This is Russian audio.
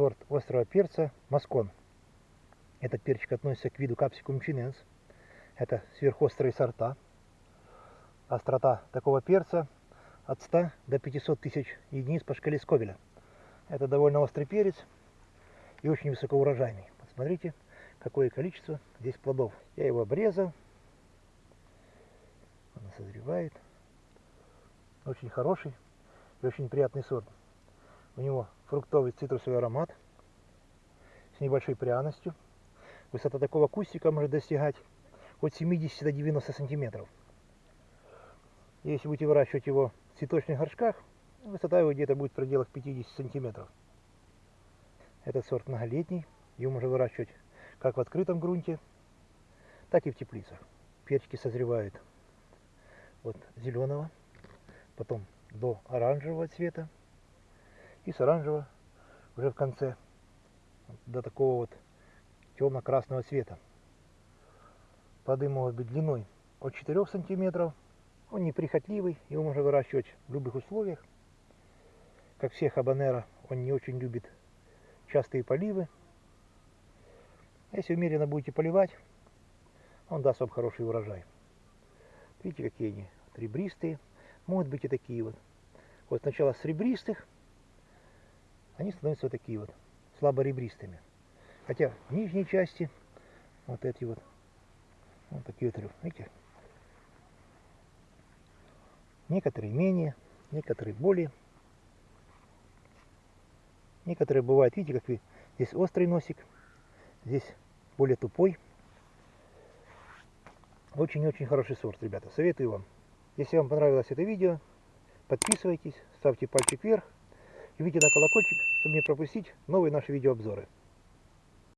сорт острого перца Маскон. Этот перчик относится к виду капсикум чиненс. Это сверхострые сорта. Острота такого перца от 100 до 500 тысяч единиц по шкале Сковеля. Это довольно острый перец и очень высокоурожайный. Посмотрите, какое количество здесь плодов. Я его обрезал. Он созревает. Очень хороший и очень приятный сорт. У него фруктовый цитрусовый аромат с небольшой пряностью. Высота такого кустика может достигать от 70 до 90 сантиметров. Если будете выращивать его в цветочных горшках, высота его где-то будет в пределах 50 сантиметров. Этот сорт многолетний, его можно выращивать как в открытом грунте, так и в теплицах. Перчики созревают от зеленого, потом до оранжевого цвета и с оранжевого уже в конце до такого вот темно-красного цвета. Плоды могут быть длиной от 4 сантиметров он неприхотливый, его можно выращивать в любых условиях. Как все хабанера, он не очень любит частые поливы. Если умеренно будете поливать, он даст вам хороший урожай. Видите, какие они ребристые. Могут быть и такие вот. Вот сначала с ребристых они становятся вот такие вот, слабо ребристыми. Хотя в нижней части вот эти вот, вот такие вот, видите, Некоторые менее, некоторые более. Некоторые бывают, видите, как вы, здесь острый носик, здесь более тупой. Очень-очень хороший сорт, ребята. Советую вам. Если вам понравилось это видео, подписывайтесь, ставьте пальчик вверх видите на колокольчик, чтобы не пропустить новые наши видеообзоры.